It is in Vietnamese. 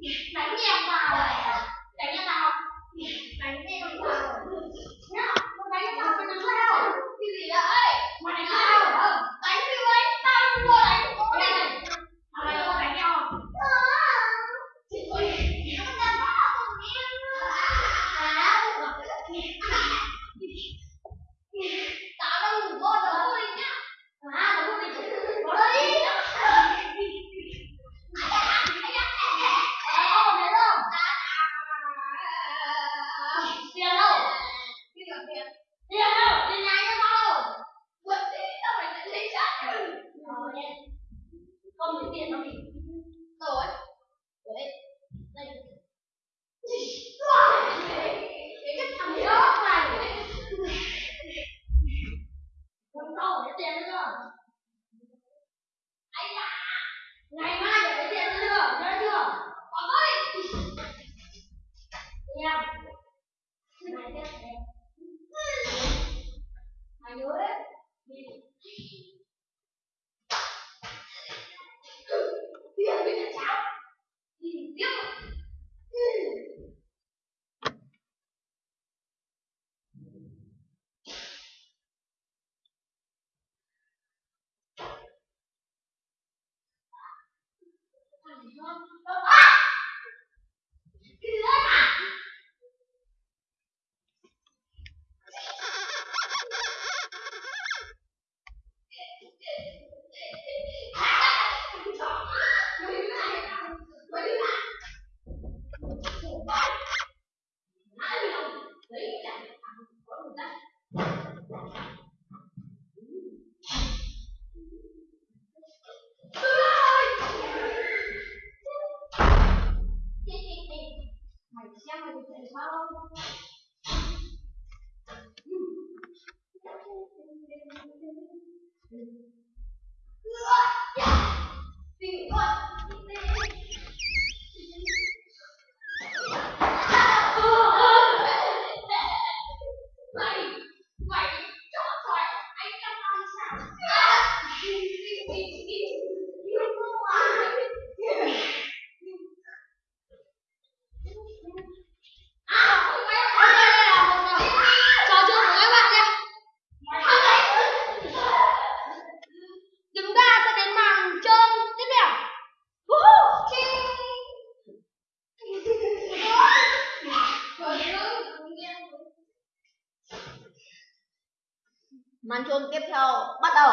Yes, ngày mai để lấy tiền nữa nhớ chưa? Còn ơi nha này cái mày nhớ đấy đi. Tiền với cả cháo đi tiếp Thank you. màn chôn tiếp theo bắt đầu.